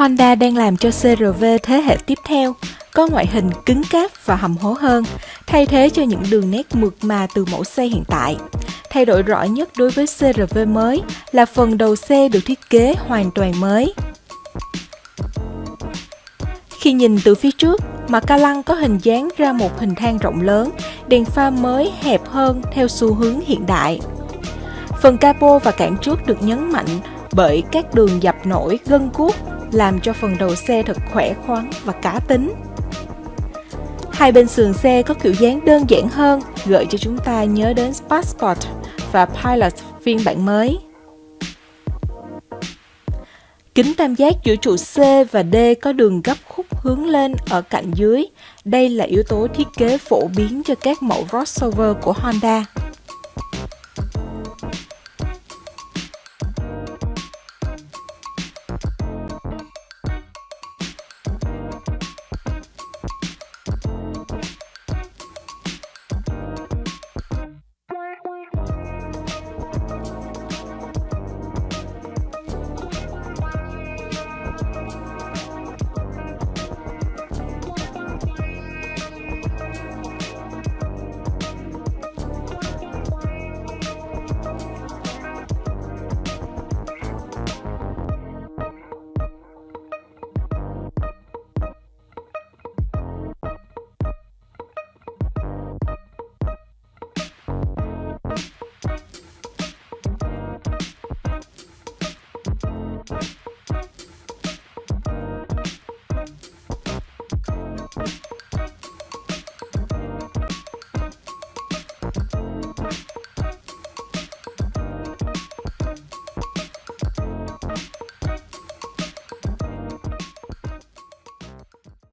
Honda đang làm cho CRV thế hệ tiếp theo, có ngoại hình cứng cáp và hầm hố hơn, thay thế cho những đường nét mượt mà từ mẫu xe hiện tại. Thay đổi rõ nhất đối với CRV mới là phần đầu xe được thiết kế hoàn toàn mới. Khi nhìn từ phía trước, mặt ca lăng có hình dáng ra một hình thang rộng lớn, đèn pha mới hẹp hơn theo xu hướng hiện đại. Phần capo và cản trước được nhấn mạnh bởi các đường dập nổi gân cuốc làm cho phần đầu xe thật khỏe khoắn và cá tính. Hai bên sườn xe có kiểu dáng đơn giản hơn, gợi cho chúng ta nhớ đến Passport và Pilot phiên bản mới. Kính tam giác giữa trụ C và D có đường gấp khúc hướng lên ở cạnh dưới. Đây là yếu tố thiết kế phổ biến cho các mẫu crossover của Honda.